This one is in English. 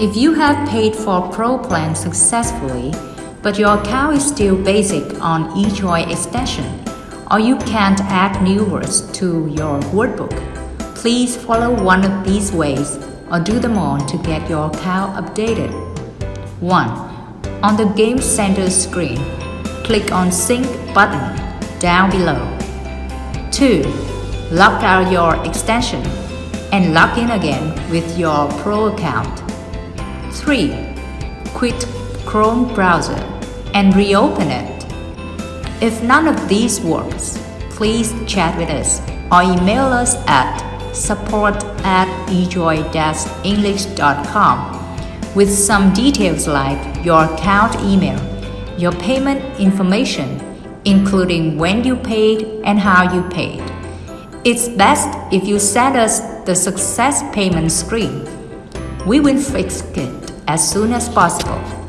If you have paid for Pro plan successfully, but your account is still basic on eJoy extension, or you can't add new words to your wordbook, please follow one of these ways or do them all to get your account updated. 1. On the Game Center screen, click on Sync button down below. 2. Log out your extension and log in again with your Pro account. 3. Quit Chrome browser and reopen it. If none of these works, please chat with us or email us at support at ejoy-english.com with some details like your account email, your payment information, including when you paid and how you paid. It's best if you send us the success payment screen. We will fix it as soon as possible.